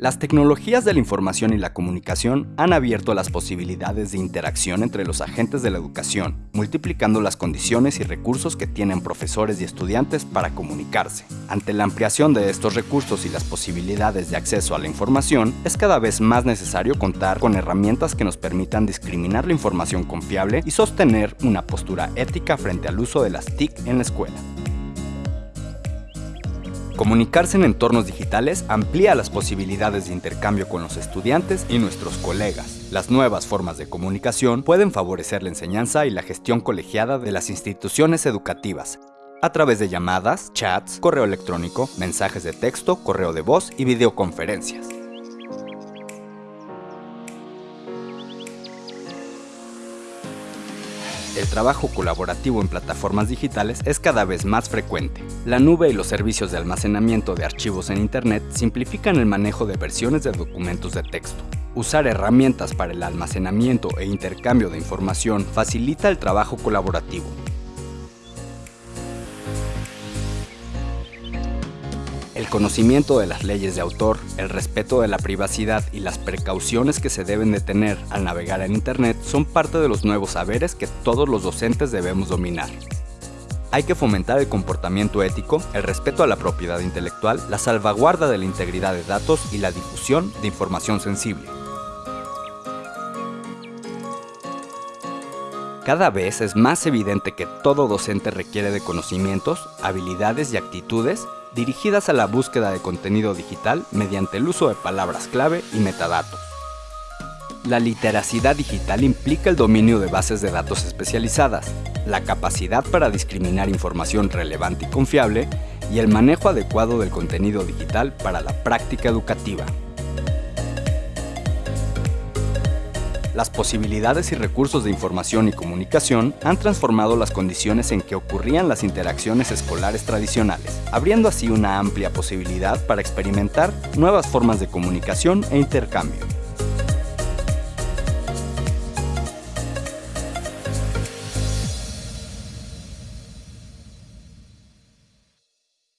Las tecnologías de la información y la comunicación han abierto las posibilidades de interacción entre los agentes de la educación, multiplicando las condiciones y recursos que tienen profesores y estudiantes para comunicarse. Ante la ampliación de estos recursos y las posibilidades de acceso a la información, es cada vez más necesario contar con herramientas que nos permitan discriminar la información confiable y sostener una postura ética frente al uso de las TIC en la escuela. Comunicarse en entornos digitales amplía las posibilidades de intercambio con los estudiantes y nuestros colegas. Las nuevas formas de comunicación pueden favorecer la enseñanza y la gestión colegiada de las instituciones educativas, a través de llamadas, chats, correo electrónico, mensajes de texto, correo de voz y videoconferencias. El trabajo colaborativo en plataformas digitales es cada vez más frecuente. La nube y los servicios de almacenamiento de archivos en Internet simplifican el manejo de versiones de documentos de texto. Usar herramientas para el almacenamiento e intercambio de información facilita el trabajo colaborativo, El conocimiento de las leyes de autor, el respeto de la privacidad y las precauciones que se deben de tener al navegar en Internet son parte de los nuevos saberes que todos los docentes debemos dominar. Hay que fomentar el comportamiento ético, el respeto a la propiedad intelectual, la salvaguarda de la integridad de datos y la difusión de información sensible. Cada vez es más evidente que todo docente requiere de conocimientos, habilidades y actitudes dirigidas a la búsqueda de contenido digital mediante el uso de palabras clave y metadatos. La literacidad digital implica el dominio de bases de datos especializadas, la capacidad para discriminar información relevante y confiable y el manejo adecuado del contenido digital para la práctica educativa. Las posibilidades y recursos de información y comunicación han transformado las condiciones en que ocurrían las interacciones escolares tradicionales, abriendo así una amplia posibilidad para experimentar nuevas formas de comunicación e intercambio.